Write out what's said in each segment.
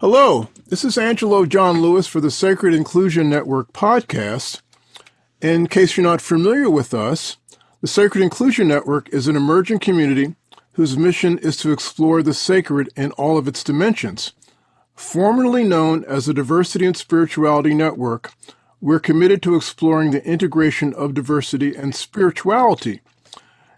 Hello, this is Angelo John Lewis for the Sacred Inclusion Network podcast. In case you're not familiar with us, the Sacred Inclusion Network is an emerging community whose mission is to explore the sacred in all of its dimensions. Formerly known as the Diversity and Spirituality Network, we're committed to exploring the integration of diversity and spirituality.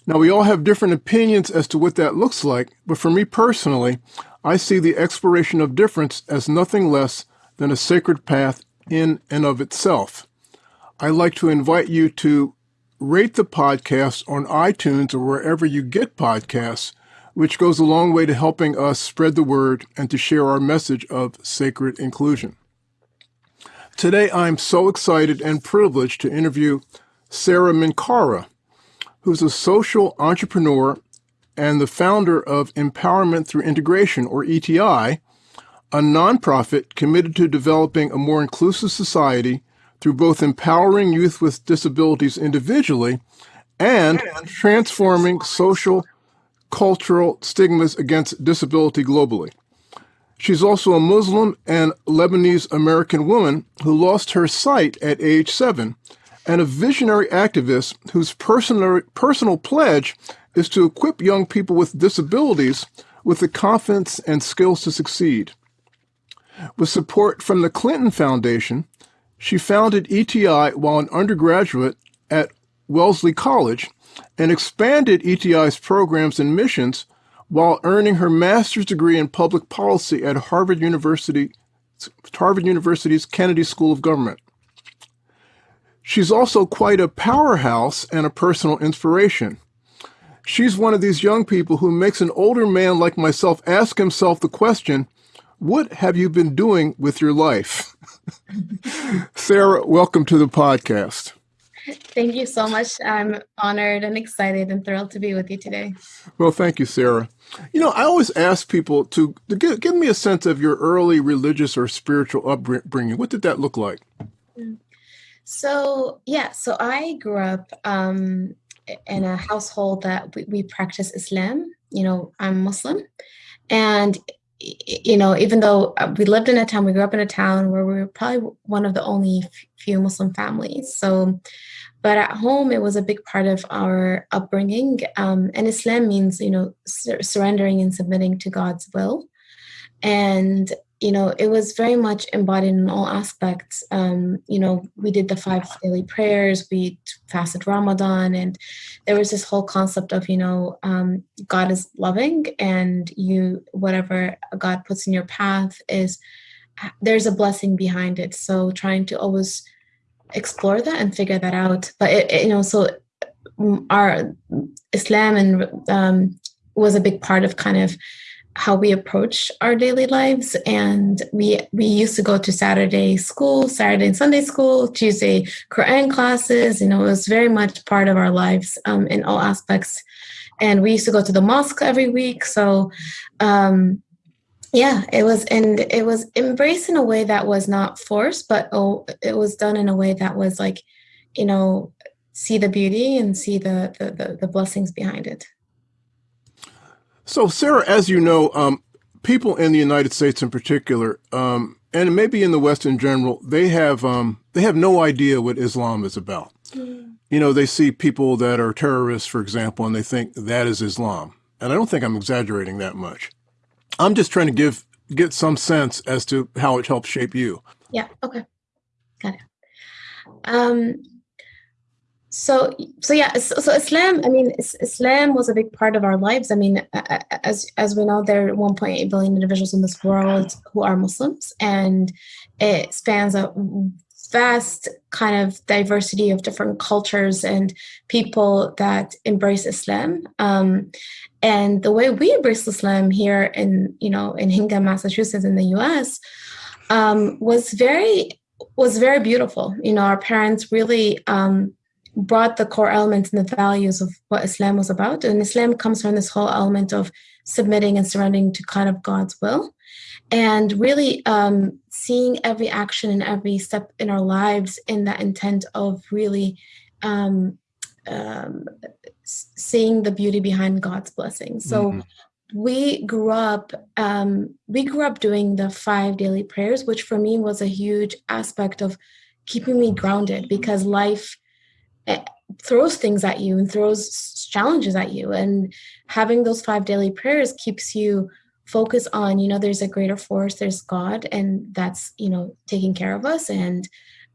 Now, we all have different opinions as to what that looks like, but for me personally, I see the exploration of difference as nothing less than a sacred path in and of itself. I'd like to invite you to rate the podcast on iTunes or wherever you get podcasts, which goes a long way to helping us spread the word and to share our message of sacred inclusion. Today, I'm so excited and privileged to interview Sara Minkara, who's a social entrepreneur and the founder of Empowerment Through Integration, or ETI, a nonprofit committed to developing a more inclusive society through both empowering youth with disabilities individually and transforming social, cultural stigmas against disability globally. She's also a Muslim and Lebanese American woman who lost her sight at age seven and a visionary activist whose personal, personal pledge is to equip young people with disabilities with the confidence and skills to succeed. With support from the Clinton Foundation, she founded ETI while an undergraduate at Wellesley College and expanded ETI's programs and missions while earning her master's degree in public policy at Harvard University, Harvard University's Kennedy School of Government. She's also quite a powerhouse and a personal inspiration. She's one of these young people who makes an older man like myself ask himself the question, what have you been doing with your life? Sara, welcome to the podcast. Thank you so much. I'm honored and excited and thrilled to be with you today. Well, thank you, Sara. You know, I always ask people to, to give, give me a sense of your early religious or spiritual upbringing. What did that look like? So, yeah, so I grew up um, in a household that we, we practice Islam. You know, I'm Muslim. And you know, even though uh, we lived in a town, we grew up in a town where we were probably one of the only few Muslim families. So, but at home, it was a big part of our upbringing. Um, and Islam means, you know, sur surrendering and submitting to God's will. And you know, it was very much embodied in all aspects. Um, you know, we did the five daily prayers, we fasted Ramadan, and there was this whole concept of, you know, um, God is loving, and you, whatever God puts in your path is, there's a blessing behind it. So trying to always explore that and figure that out. But, it, it, you know, so mm, our Islam and um, was a big part of kind of how we approach our daily lives. And we we used to go to saturday school saturday and sunday school tuesday quran classes you know it was very much part of our lives um, in all aspects. And we used to go to the mosque every week. So um, yeah it was and it was embraced in a way that was not forced but oh it was done in a way that was like you know see the beauty and see the the, the, the blessings behind it so, Sara, as you know, um, people in the United States in particular, um, and maybe in the West in general, they have um, they have no idea what Islam is about. Mm. You know, they see people that are terrorists, for example, and they think that is Islam. And I don't think I'm exaggerating that much. I'm just trying to give get some sense as to how it helps shape you. Yeah. Okay. Got it. Um, so so yeah so, so, islam i mean islam was a big part of our lives. I mean as as we know there are 1.8 billion individuals in this world who are muslims and it spans a vast kind of diversity of different cultures and people that embrace islam. Um, and the way we embrace islam here in you know in hingham massachusetts in the us um, was very was very beautiful. You know our parents really um, brought the core elements and the values of what Islam was about. And Islam comes from this whole element of submitting and surrendering to kind of God's will. And really um, seeing every action and every step in our lives in that intent of really um, um, seeing the beauty behind God's blessing. So mm-hmm. we grew up um, we grew up doing the five daily prayers which for me was a huge aspect of keeping me grounded because life throws things at you and throws challenges at you. And having those five daily prayers keeps you focused on you know there's a greater force there's god and that's you know taking care of us. And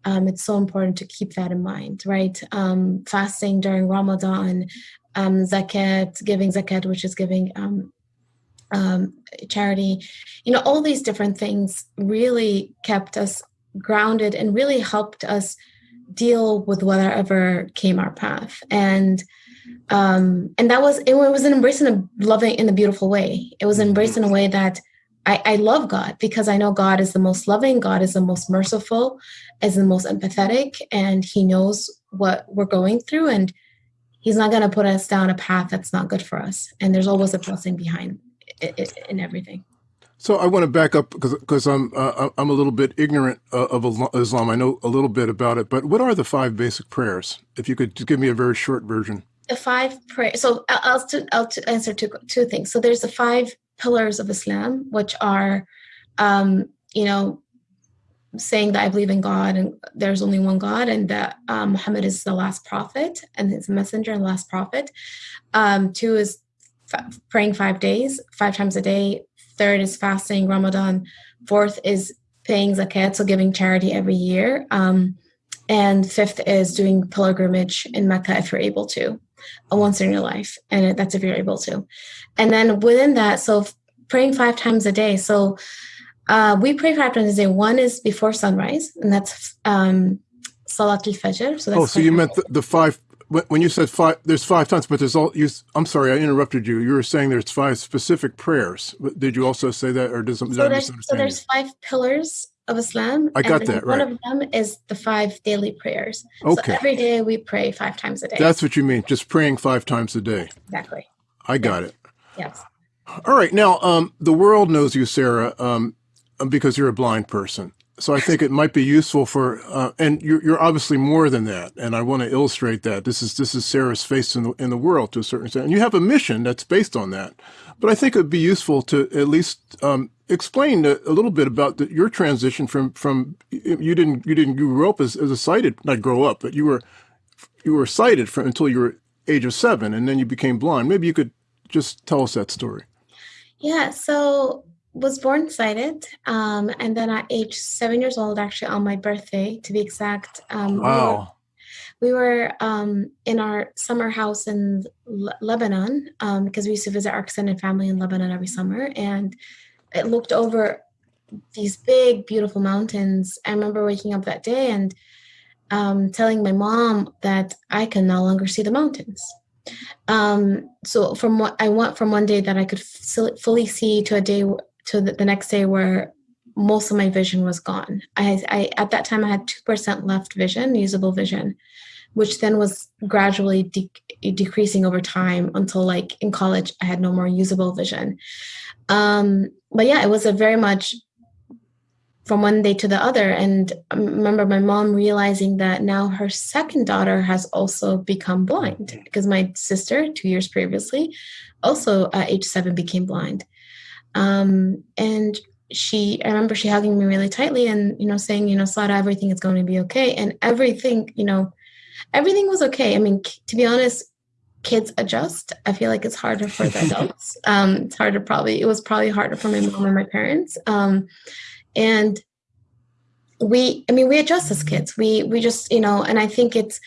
um, it's so important to keep that in mind right? Um, fasting during ramadan um, zakat giving zakat which is giving um, um, charity, you know, all these different things really kept us grounded and really helped us deal with whatever came our path. And um, and that was it was an embrace in a loving in a beautiful way. It was embraced in a way that I, I love God because I know God is the most loving, God is the most merciful, is the most empathetic, and He knows what we're going through, and He's not going to put us down a path that's not good for us. And there's always a blessing behind in everything. So I want to back up because because I'm uh, I'm a little bit ignorant uh, of Islam. I know a little bit about it, but what are the five basic prayers? If you could give me a very short version. The five prayers. So I'll, I'll, answer two two things. So there's the five pillars of Islam, which are, um, you know, saying that I believe in God and there's only one God and that um, Muhammad is the last prophet and his messenger and last prophet. Um, two is praying five days, five times a day. Third is fasting Ramadan. Fourth is paying zakat, so giving charity every year. Um, and fifth is doing pilgrimage in Mecca if you're able to, uh, once in your life. And that's if you're able to. And then within that, so praying five times a day. So uh, we pray five times a day. One is before sunrise, and that's um, Salat al Fajr. So oh, so you meant the, the, five when you said five, there's five times, but there's all. You, I'm sorry, I interrupted you. You were saying there's five specific prayers. Did you also say that, or does, so there's, so there's five pillars of Islam. I got that right. One of them is the five daily prayers. Okay. So every day we pray five times a day. That's what you mean, just praying five times a day. Exactly. I got yes. it. Yes. All right. Now, um, the world knows you, Sara, um, because you're a blind person so I think it might be useful for, uh, and you're, you're, obviously more than that. And I want to illustrate that this is this is Sara's face in the in the world to a certain extent, and you have a mission that's based on that. But I think it would be useful to at least um, explain a, a, little bit about the, your transition from from you didn't you didn't grew up as, as a sighted not grow up, but you were you were sighted from until you were age of seven, and then you became blind. Maybe you could just tell us that story. Yeah. So was born sighted, um, and then at age seven years old, actually on my birthday, to be exact. Um, wow. We were, we were um, in our summer house in Le- Lebanon um, because we used to visit our extended family in Lebanon every summer, and it looked over these big, beautiful mountains. I remember waking up that day and um, telling my mom that I can no longer see the mountains. Um, so from what I went from one day that I could f- fully see to a day to the, the next day where most of my vision was gone. I, I at that time I had two percent left vision, usable vision, which then was gradually de- decreasing over time until like in college I had no more usable vision. Um, but yeah, it was a very much from one day to the other. And I remember my mom realizing that now her second daughter has also become blind because my sister, two years previously, also at age seven became blind. Um, and she, I remember she hugging me really tightly and, you know, saying, you know, Sada, everything is going to be okay. And everything, you know, everything was okay. I mean, to be honest, kids adjust. I feel like it's harder for the adults. Um, it's harder probably, it was probably harder for my mom and my parents. Um, and we, I mean, we adjust as kids. We, we just, you know, and I think it's,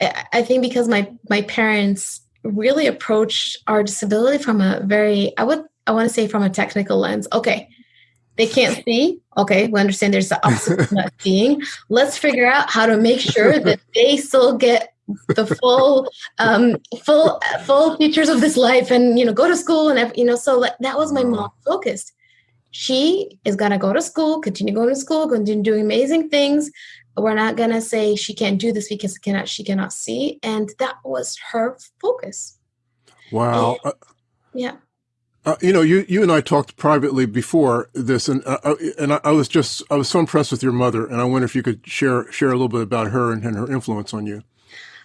I think because my, my parents really approach our disability from a very, I would I want to say from a technical lens. Okay, they can't see. Okay, we understand there's the opposite of not seeing. Let's figure out how to make sure that they still get the full um full full features of this life and you know go to school and you know so like, that was my mom focused she is gonna go to school continue going to school continue doing amazing things we're not gonna say she can't do this because cannot she cannot see and that was her focus wow and, yeah uh, you know, you, you and I talked privately before this, and uh, uh and I, was just I was so impressed with your mother, and I wonder if you could share share a little bit about her and, and her influence on you.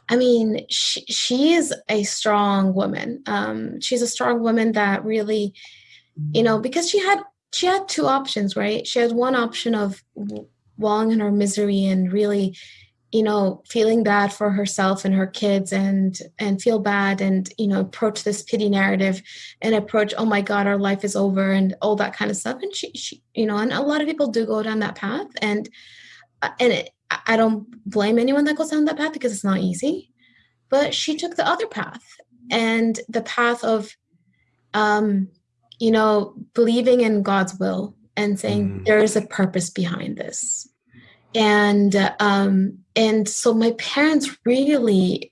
I mean, she, she is a strong woman. Um, she's a strong woman that really, you know, because she had she had two options, right? She had one option of wallowing in her misery and really you know feeling bad for herself and her kids and and feel bad and you know approach this pity narrative and approach oh my god our life is over and all that kind of stuff. And she, she you know and a lot of people do go down that path. And uh, and it, i don't blame anyone that goes down that path because it's not easy. But she took the other path. And the path of um you know believing in god's will and saying mm. there is a purpose behind this and um and so my parents really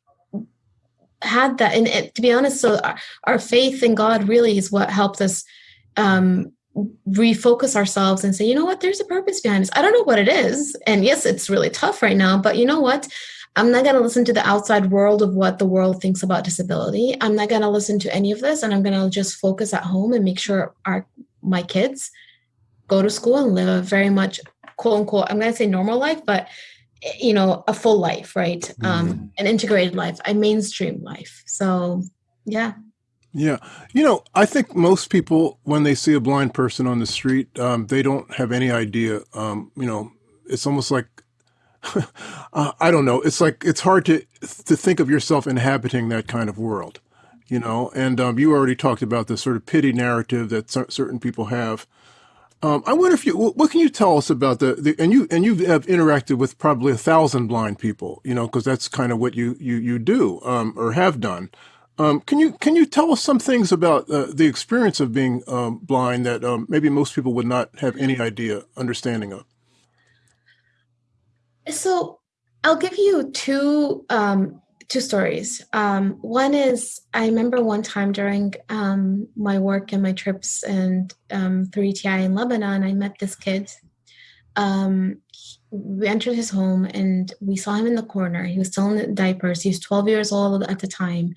had that. And to be honest so our, our, faith in god really is what helped us um refocus ourselves and say you know what? There's a purpose behind this. I don't know what it is. And yes it's really tough right now but you know what? I'm not going to listen to the outside world of what the world thinks about disability. I'm not going to listen to any of this and i'm going to just focus at home and make sure our my kids go to school and live a very much quote unquote i'm going to say normal life but you know a full life right? Mm-hmm. um an integrated life a mainstream life. So yeah. Yeah. You know i think most people when they see a blind person on the street um, they don't have any idea um, you know it's almost like uh, i don't know it's like it's hard to to think of yourself inhabiting that kind of world you know? And um, you already talked about the sort of pity narrative that certain people have um, I wonder if you, what can you tell us about the, the, and you, and you have interacted with probably a thousand blind people, you know, because that's kind of what you, you, you do, um, or have done. Um, can you, can you tell us some things about uh, the experience of being um, blind that um, maybe most people would not have any idea, understanding of? So I'll give you two um, two stories. Um, one is I remember one time during um, my work and my trips and um, through ETI in Lebanon, I met this kid. Um, we entered his home and we saw him in the corner. He was still in diapers. He was 12 years old at the time.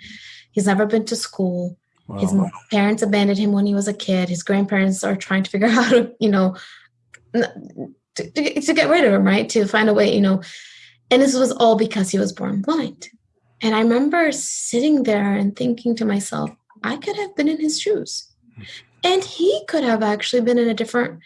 He's never been to school. Wow. His parents abandoned him when he was a kid. His grandparents are trying to figure out how to, you know, to, to, to get rid of him, right? To find a way, you know. And this was all because he was born blind. And I remember sitting there and thinking to myself, I could have been in his shoes. And he could have actually been in a different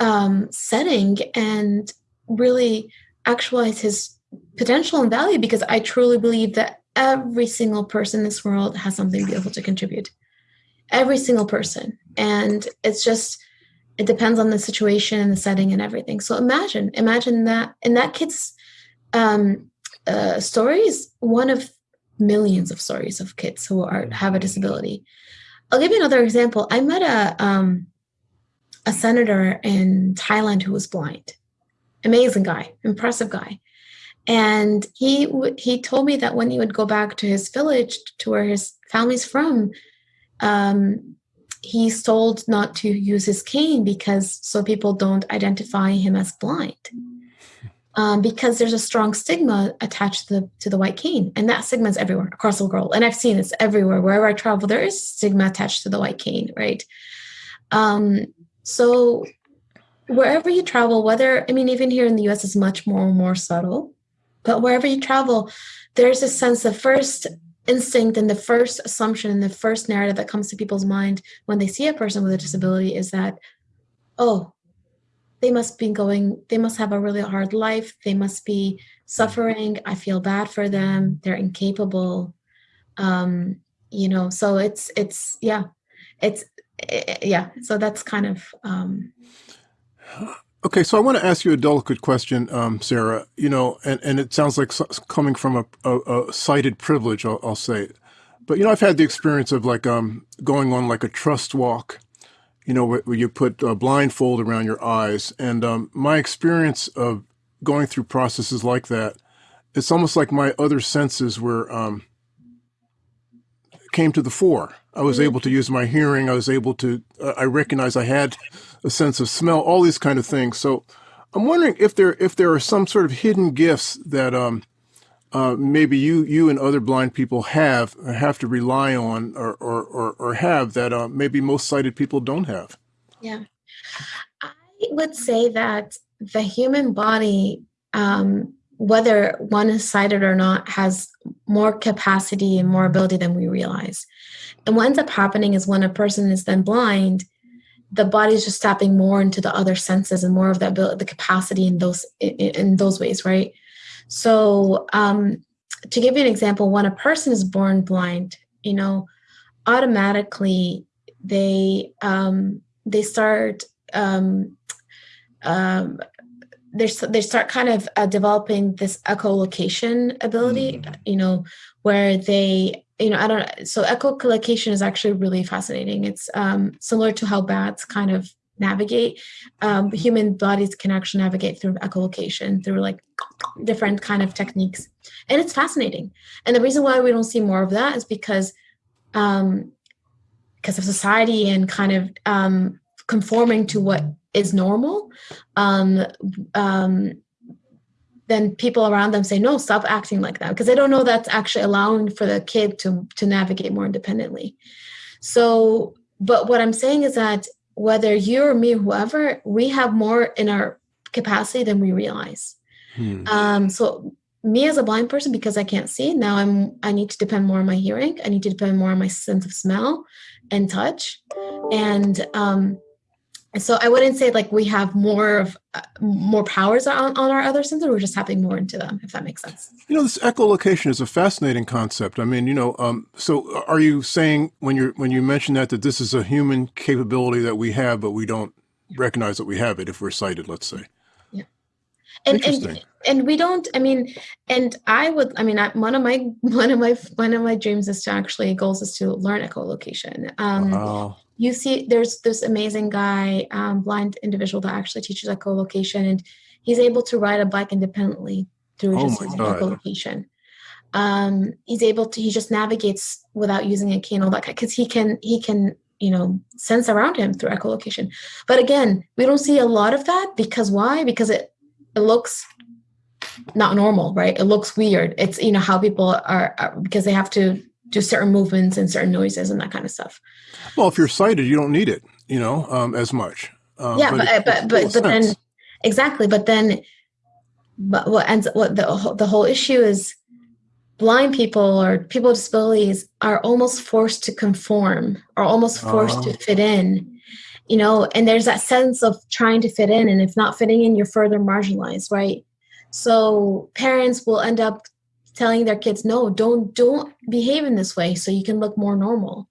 um, setting and really actualize his potential and value because I truly believe that every single person in this world has something beautiful to contribute. Every single person. And it's just, it depends on the situation and the setting and everything. So imagine, imagine that in that kid's um, uh, stories one of millions of stories of kids who are have a disability. I'll give you another example. I met a um, a senator in Thailand who was blind. Amazing guy, impressive guy. And he he told me that when he would go back to his village to where his family's from, um, he's told not to use his cane because so people don't identify him as blind um, because there's a strong stigma attached to the, to the white cane. And that stigma is everywhere across the world. And I've seen this everywhere. Wherever I travel, there is stigma attached to the white cane, right? Um, so wherever you travel, whether, I mean, even here in the US, is much more and more subtle. But wherever you travel, there's a sense of first instinct and the first assumption and the first narrative that comes to people's mind when they see a person with a disability is that, oh, they must be going, they must have a really hard life. They must be suffering. I feel bad for them. They're incapable. Um, you know, so it's, it's, yeah, it's, it, eh, yeah. So that's kind of, um, Okay, so I want to ask you a delicate question, um, Sara. You know, and, and it sounds like coming from a, a, a sighted privilege, I'll, I'll, say. But you know, I've had the experience of like um, going on like a trust walk, you know, where, where you put a blindfold around your eyes. And um, my experience of going through processes like that, it's almost like my other senses were um, came to the fore. I was mm-hmm. able to use my hearing. I was able to. Uh, I recognize I had a sense of smell. All these kind of things. So I'm wondering if there if there are some sort of hidden gifts that um, uh, maybe you you and other blind people have have to rely on or or or, or have that uh, maybe most sighted people don't have. Yeah, I would say that the human body um, whether one is sighted or not has more capacity and more ability than we realize and what ends up happening is when a person is then blind the body is just tapping more into the other senses and more of ability, the capacity in those in, in those ways, right? So, um, to give you an example, when a person is born blind, you know, automatically they um, they start um, um, they they start kind of uh, developing this echolocation ability, mm. you know, where they you know, I don't. So echolocation is actually really fascinating. It's um, similar to how bats kind of navigate. Um, human bodies can actually navigate through echolocation through like different kind of techniques, and it's fascinating. And the reason why we don't see more of that is because um, because of society and kind of um, conforming to what is normal. Um, um, then people around them say no stop acting like that because they don't know that's actually allowing for the kid to to navigate more independently so but what i'm saying is that whether you or me whoever we have more in our capacity than we realize. Hmm. um, so me as a blind person because i can't see now i'm i need to depend more on my hearing. I need to depend more on my sense of smell and touch. And um, so I wouldn't say like we have more of uh, more powers on, on our other senses. We're just tapping more into them, if that makes sense. You know, this echolocation is a fascinating concept. I mean, you know, um, so are you saying when you when you mention that that this is a human capability that we have, but we don't recognize that we have it if we're sighted, let's say? Yeah. And, and and we don't. I mean, and I would. I mean, I, one of my one of my one of my dreams is to actually goals is to learn echolocation. Um, wow you see there's this amazing guy um, blind individual that actually teaches echolocation and he's able to ride a bike independently through oh just his echolocation um, he's able to he just navigates without using a cane all that because he can he can you know sense around him through echolocation. But again we don't see a lot of that because why? Because it it looks not normal right? It looks weird. It's you know how people are, are because they have to do certain movements and certain noises and that kind of stuff well, if you're sighted, you don't need it, you know, um, as much. Um, yeah, but but but, but, but then exactly, but then, but what ends what the the whole issue is, blind people or people with disabilities are almost forced to conform, or almost forced to oh. fit in. You know, and there's that sense of trying to fit in, and if not fitting in, you're further marginalized, right? So parents will end up telling their kids, "No, don't don't behave in this way, so you can look more normal."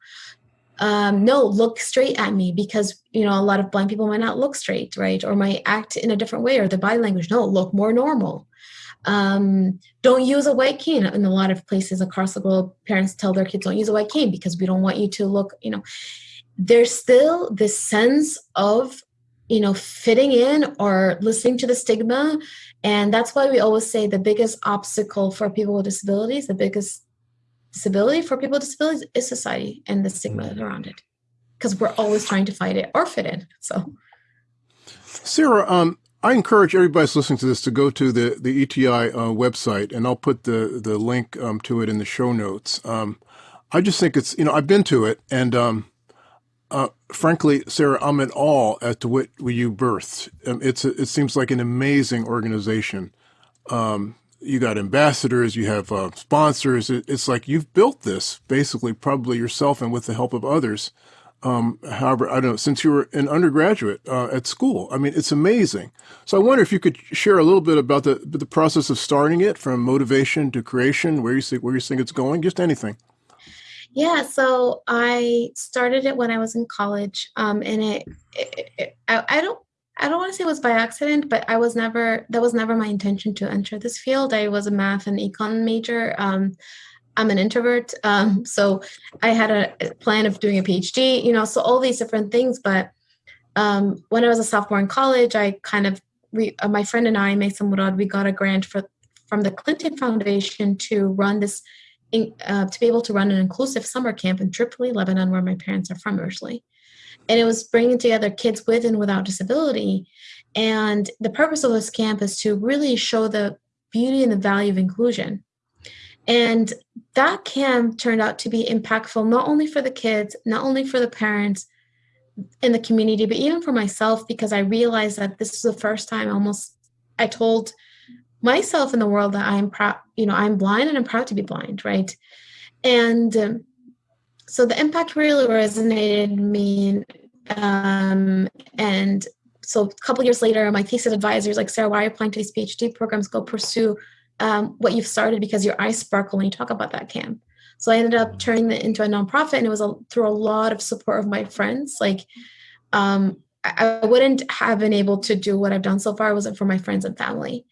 um, no, look straight at me because you know a lot of blind people might not look straight, right, or might act in a different way, or the body language. No, look more normal. Um, don't use a white cane. In a lot of places across the globe, parents tell their kids don't use a white cane because we don't want you to look. You know, there's still this sense of you know fitting in or listening to the stigma, and that's why we always say the biggest obstacle for people with disabilities, the biggest disability for people with disabilities is society and the stigma mm-hmm. around it because we're always trying to fight it or fit in so sarah um, I encourage everybody that's listening to this to go to the, the ETI uh, website, and I'll put the, the link um, to it in the show notes. Um, I just think it's, you know, I've been to it, and um, uh, frankly, Sara, I'm at all at what you birthed. Um, it's a, it seems like an amazing organization. Um, you got ambassadors, you have uh, sponsors. It, it's like you've built this basically, probably yourself and with the help of others. Um, however, I don't know, since you were an undergraduate uh, at school. I mean, it's amazing. So I wonder if you could share a little bit about the the process of starting it from motivation to creation, where you see where you think it's going, just anything. Yeah, so I started it when I was in college, um, and it, it, it I, I, don't I don't want to say it was by accident, but I was never that was never my intention to enter this field. I was a math and econ major. Um, I'm an introvert, um, so I had a plan of doing a PhD. You know, so all these different things. But um, when I was a sophomore in college, I kind of uh, my friend and I, Mason Murad, we got a grant for from the Clinton Foundation to run this uh, to be able to run an inclusive summer camp in Tripoli, Lebanon, where my parents are from originally. And it was bringing together kids with and without disability. And the purpose of this camp is to really show the beauty and the value of inclusion. And that camp turned out to be impactful not only for the kids not only for the parents in the community but even for myself because i realized that this is the first time almost i told myself in the world that I'm proud, you know, I'm blind and I'm proud to be blind, right? And um, so the impact really resonated me. Um, and so a couple years later, my thesis advisors like, Sara, why are you applying to these PhD programs? Go pursue um, what you've started because your eyes sparkle when you talk about that camp. So I ended up turning it into a nonprofit, and it was a, through a lot of support of my friends. Like, um, I, I, wouldn't have been able to do what I've done so far wasn't for my friends and family.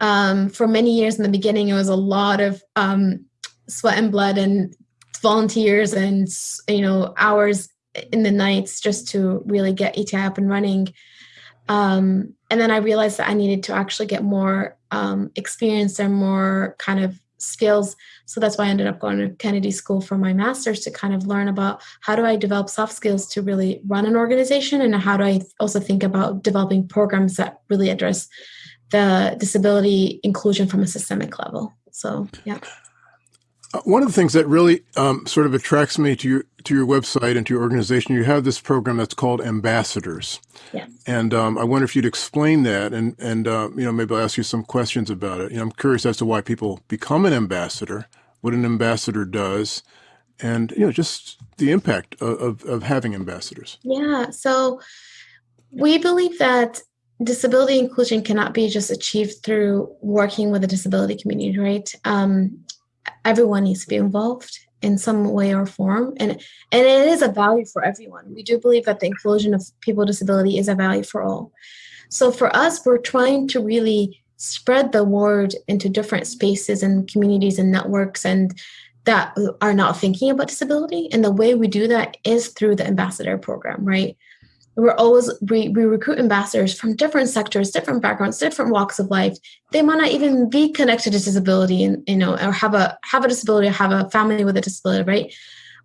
Um, for many years in the beginning, it was a lot of um, sweat and blood and volunteers and you know hours in the nights just to really get ETI up and running. Um, and then I realized that I needed to actually get more um, experience and more kind of skills. So that's why I ended up going to Kennedy School for my master's to kind of learn about how do I develop soft skills to really run an organization and how do I also think about developing programs that really address the disability inclusion from a systemic level. So, yeah. Uh, one of the things that really um, sort of attracts me to your to your website and to your organization, you have this program that's called Ambassadors. Yeah. And um, I wonder if you'd explain that, and and uh, you know maybe I'll ask you some questions about it. You know, I'm curious as to why people become an ambassador, what an ambassador does, and you know just the impact of, of, of having ambassadors. Yeah. So we believe that disability inclusion cannot be just achieved through working with the disability community, right? Um, everyone needs to be involved in some way or form and and it is a value for everyone. We do believe that the inclusion of people with disability is a value for all. So for us we're trying to really spread the word into different spaces and communities and networks and that are not thinking about disability and the way we do that is through the ambassador program right we're always we, we recruit ambassadors from different sectors different backgrounds different walks of life they might not even be connected to disability and you know or have a have a disability or have a family with a disability right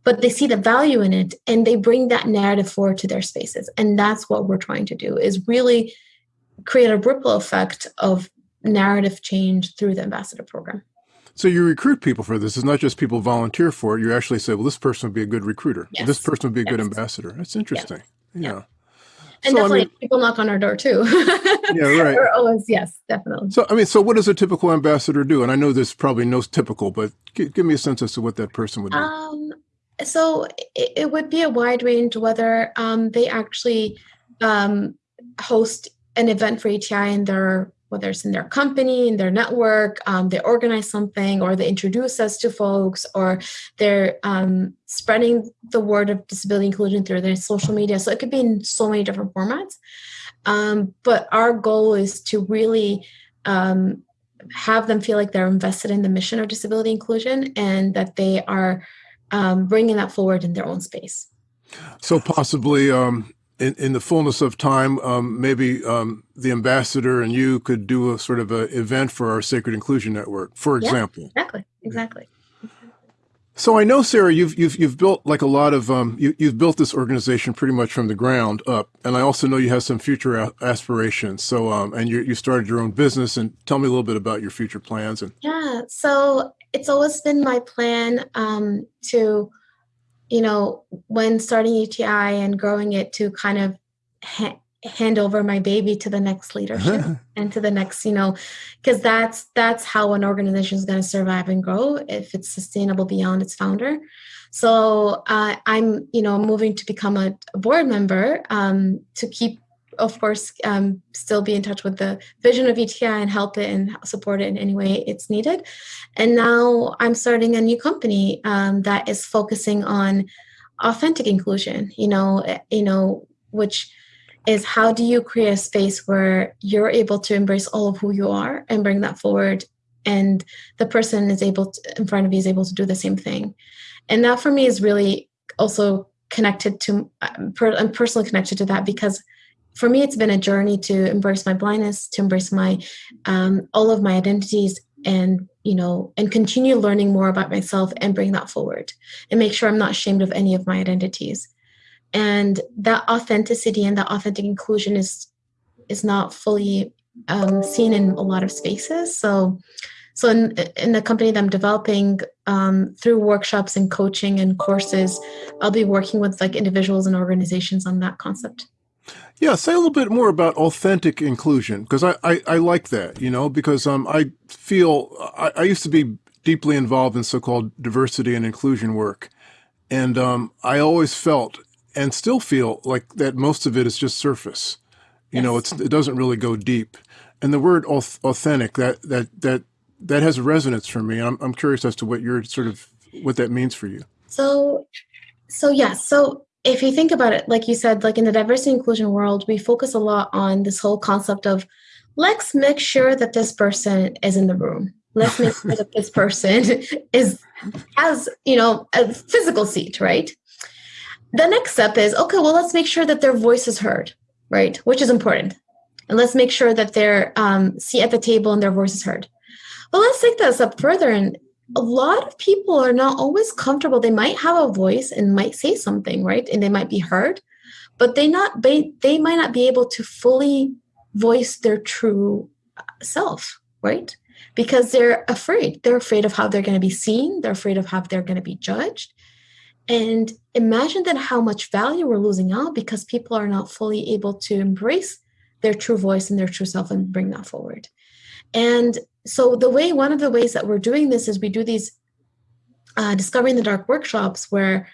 but they see the value in it and they bring that narrative forward to their spaces and that's what we're trying to do is really create a ripple effect of narrative change through the ambassador program so you recruit people for this. It's not just people volunteer for it. You actually say, well, this person would be a good recruiter. Yes. This person would be a yes. good ambassador. That's interesting. Yes. Yeah. And so, definitely I mean, people knock on our door too. yeah, right. We're always, yes, definitely. So, I mean, so what does a typical ambassador do? And I know there's probably no typical, but give, give me a sense as to what that person would do. Um, so it, it, would be a wide range, whether um, they actually um, host an event for ETI in their whether it's in their company, in their network, um, they organize something, or they introduce us to folks, or they're um, spreading the word of disability inclusion through their social media. So it could be in so many different formats. Um, but our goal is to really um, have them feel like they're invested in the mission of disability inclusion and that they are um, bringing that forward in their own space. So possibly um, in, in the fullness of time, um, maybe um, the ambassador and you could do a sort of an event for our Sacred Inclusion Network, for example. Yeah, exactly, exactly. So I know, Sara, you've you've you've built like a lot of um, you, you've built this organization pretty much from the ground up, and I also know you have some future aspirations. So um, and you you started your own business, and tell me a little bit about your future plans. And yeah, so it's always been my plan um, to you know, when starting ETI and growing it to kind of ha- hand over my baby to the next leadership and to the next, you know, because that's that's how an organization is going to survive and grow if it's sustainable beyond its founder. So uh, I'm, you know, moving to become a, a board member um, to keep of course, um, still be in touch with the vision of ETI and help it and support it in any way it's needed. And now I'm starting a new company um, that is focusing on authentic inclusion. You know, eh, you know, which is how do you create a space where you're able to embrace all of who you are and bring that forward, and the person is able to, in front of you is able to do the same thing. And that for me is really also connected to I'm personally connected to that because for me, it's been a journey to embrace my blindness, to embrace my um, all of my identities, and you know, and continue learning more about myself and bring that forward, and make sure I'm not ashamed of any of my identities. And that authenticity and that authentic inclusion is is not fully um, seen in a lot of spaces. So, so in, in the company that I'm developing um, through workshops and coaching and courses, I'll be working with like individuals and organizations on that concept. Yeah, say a little bit more about authentic inclusion because I, I, I, like that, you know, because um, I feel I, I used to be deeply involved in so-called diversity and inclusion work. And um, I always felt and still feel like that most of it is just surface. You yes. know, it's, it doesn't really go deep. And the word authentic, that, that, that, that has a resonance for me. I'm, I'm curious as to what your sort of, what that means for you. So, so yes. Yeah, so if you think about it, like you said, like in the diversity inclusion world, we focus a lot on this whole concept of let's make sure that this person is in the room. Let's make sure that this person is has, you know, a physical seat, right? The next step is okay, well, let's make sure that their voice is heard, right? Which is important. And let's make sure that they're um, seat at the table and their voice is heard. But let's take this up further and a lot of people are not always comfortable. They might have a voice and might say something, right? And they might be heard, but they not they, they might not be able to fully voice their true self, right? Because they're afraid. They're afraid of how they're going to be seen. They're afraid of how they're going to be judged. And imagine then how much value we're losing out because people are not fully able to embrace their true voice and their true self and bring that forward. And so the way one of the ways that we're doing this is we do these uh, discovering the dark workshops where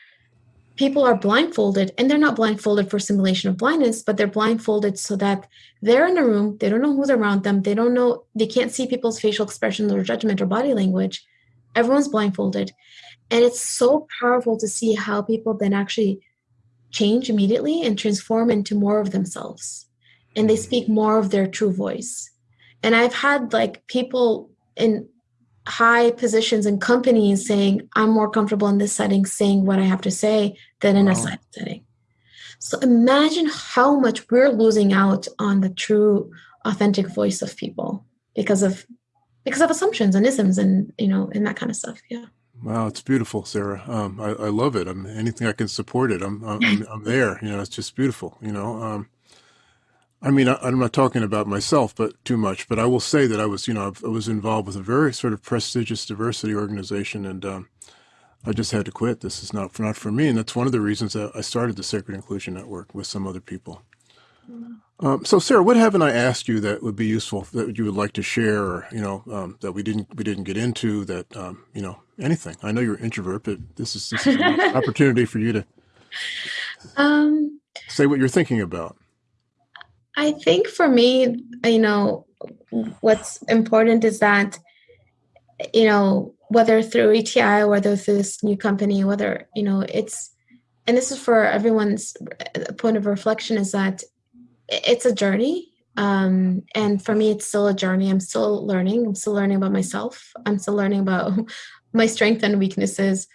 people are blindfolded and they're not blindfolded for simulation of blindness but they're blindfolded so that they're in a room they don't know who's around them they don't know they can't see people's facial expressions or judgment or body language. Everyone's blindfolded. And it's so powerful to see how people then actually change immediately and transform into more of themselves. And they speak more of their true voice and I've had like people in high positions in companies saying, I'm more comfortable in this setting saying what I have to say than in wow. a side setting. So imagine how much we're losing out on the true authentic voice of people because of because of assumptions and isms and you know and that kind of stuff. Yeah. Wow, it's beautiful, Sara. Um, I, I, love it. I'm anything I can support it. I'm, I'm, I'm there. You know, it's just beautiful. You know, um, I mean, I, am not talking about myself, but too much. But I will say that I was, you know, I was involved with a very sort of prestigious diversity organization, and um, I just had to quit. This is not for not for me, and that's one of the reasons that I started the Sacred Inclusion Network with some other people. Um, so, Sara, what haven't I asked you that would be useful that you would like to share, or you know, um, that we didn't we didn't get into that um, you know anything? I know you're an introvert, but this is, this is an opportunity for you to um, say what you're thinking about. I think for me, you know, what's important is that, you know, whether through ETI or whether through this new company, whether, you know, it's, and this is for everyone's point of reflection is that it's a journey. Um, and for me, it's still a journey. I'm still learning. I'm still learning about myself. I'm still learning about my strengths and weaknesses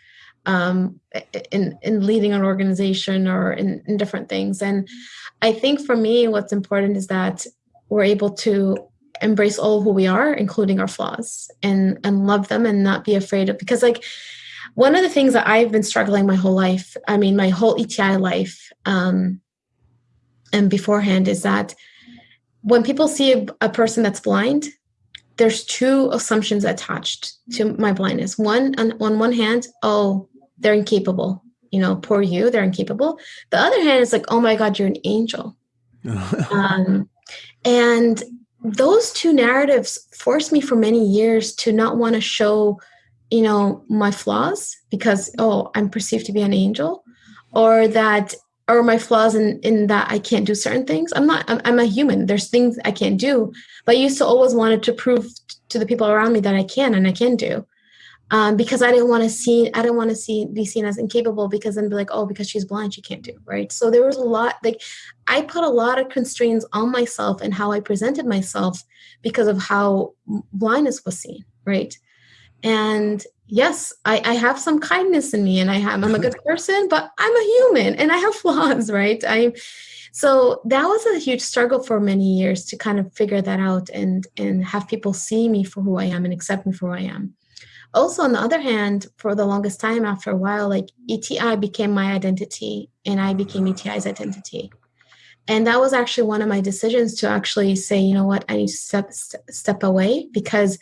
um, in in leading an organization or in, in different things. And I think for me, what's important is that we're able to embrace all who we are, including our flaws, and and love them and not be afraid of because like one of the things that I've been struggling my whole life, I mean my whole ETI life, um, and beforehand is that when people see a, a person that's blind, there's two assumptions attached to my blindness. One on, on one hand, oh, they're incapable. You know, poor you, they're incapable. The other hand is like, oh my God, you're an angel. um, and those two narratives forced me for many years to not want to show, you know, my flaws because, oh, I'm perceived to be an angel, or that or my flaws in, in that I can't do certain things. I'm not, I'm, I'm, a human. There's things I can't do, but I used to always wanted to prove to the people around me that I can and I can do um, because I didn't want to see I didn't want to see be seen as incapable because then be like oh because she's blind she can't do right so there was a lot like I put a lot of constraints on myself and how I presented myself because of how blindness was seen right and yes I, I have some kindness in me and I have I'm a good person but I'm a human and I have flaws right? I so that was a huge struggle for many years to kind of figure that out and and have people see me for who I am and accept me for who I am. Also on the other hand for the longest time after a while like eti became my identity and i became eti's identity. And that was actually one of my decisions to actually say you know what? I need to step step away because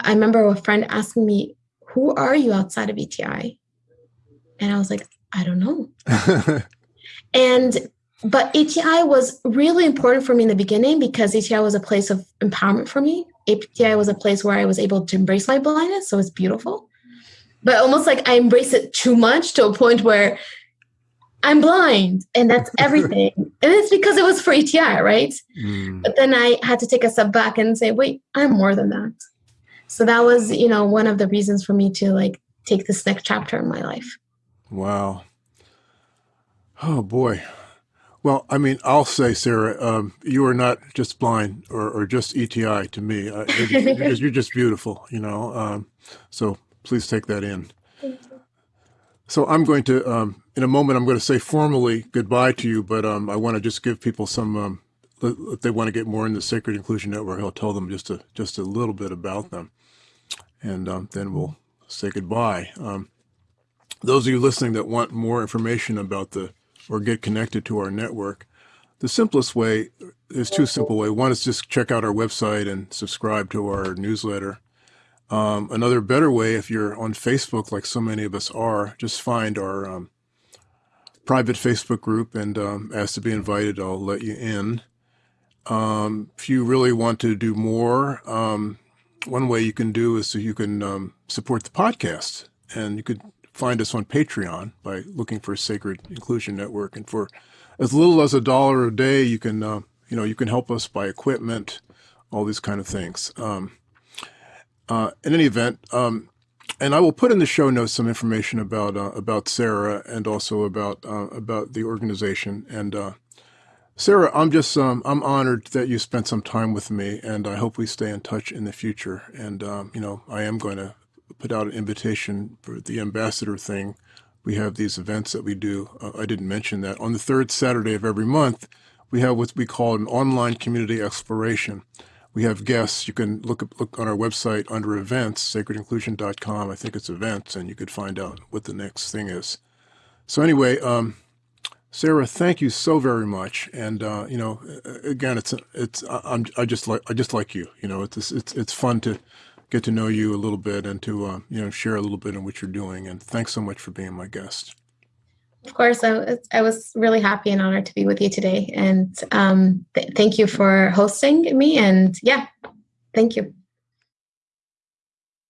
i remember a friend asking me who are you outside of eti and i was like i don't know and but ETI was really important for me in the beginning because ETI was a place of empowerment for me. ETI was a place where I was able to embrace my blindness, so it's beautiful. But almost like I embrace it too much to a point where I'm blind and that's everything. and it's because it was for ETI, right? Mm. But then I had to take a step back and say, wait, I'm more than that. So that was, you know, one of the reasons for me to like take this next chapter in my life. Wow. Oh boy. Well, I mean, I'll say, Sara, um, you are not just blind or, or just ETI to me. Uh, you're, just, you're, just, beautiful, you know. Um, so please take that in. So I'm going to, um, in a moment, I'm going to say formally goodbye to you, but um, I want to just give people some, um, if they want to get more in the Sacred Inclusion Network, I'll tell them just a, just a little bit about them. And um, then we'll say goodbye. Um, those of you listening that want more information about the or get connected to our network, the simplest way, there's two simple way. One is just check out our website and subscribe to our newsletter. Um, another better way, if you're on Facebook, like so many of us are, just find our um, private Facebook group and um, ask to be invited. I'll let you in. Um, if you really want to do more, um, one way you can do is so you can um, support the podcast. And you could find us on Patreon by looking for Sacred Inclusion Network. And for as little as a dollar a day, you can, uh, you know, you can help us buy equipment, all these kind of things. Um, uh, in any event, um, and I will put in the show notes some information about uh, about Sara and also about uh, about the organization. And uh, Sara, I'm just um, I'm honored that you spent some time with me, and I hope we stay in touch in the future. And um, you know, I am going to put out an invitation for the ambassador thing. We have these events that we do. Uh, I didn't mention that. On the third Saturday of every month, we have what we call an online community exploration. We have guests. You can look look on our website under events, sacredinclusion.com. I think it's events, and you could find out what the next thing is. So anyway, um, Sara, thank you so very much. And uh, you know, again, it's it's I'm I just like I just like you. You know, it's it's it's fun to get to know you a little bit and to uh, you know share a little bit in what you're doing. And thanks so much for being my guest. Of course, I was, I was really happy and honored to be with you today. And um, th- thank you for hosting me. And yeah, thank you.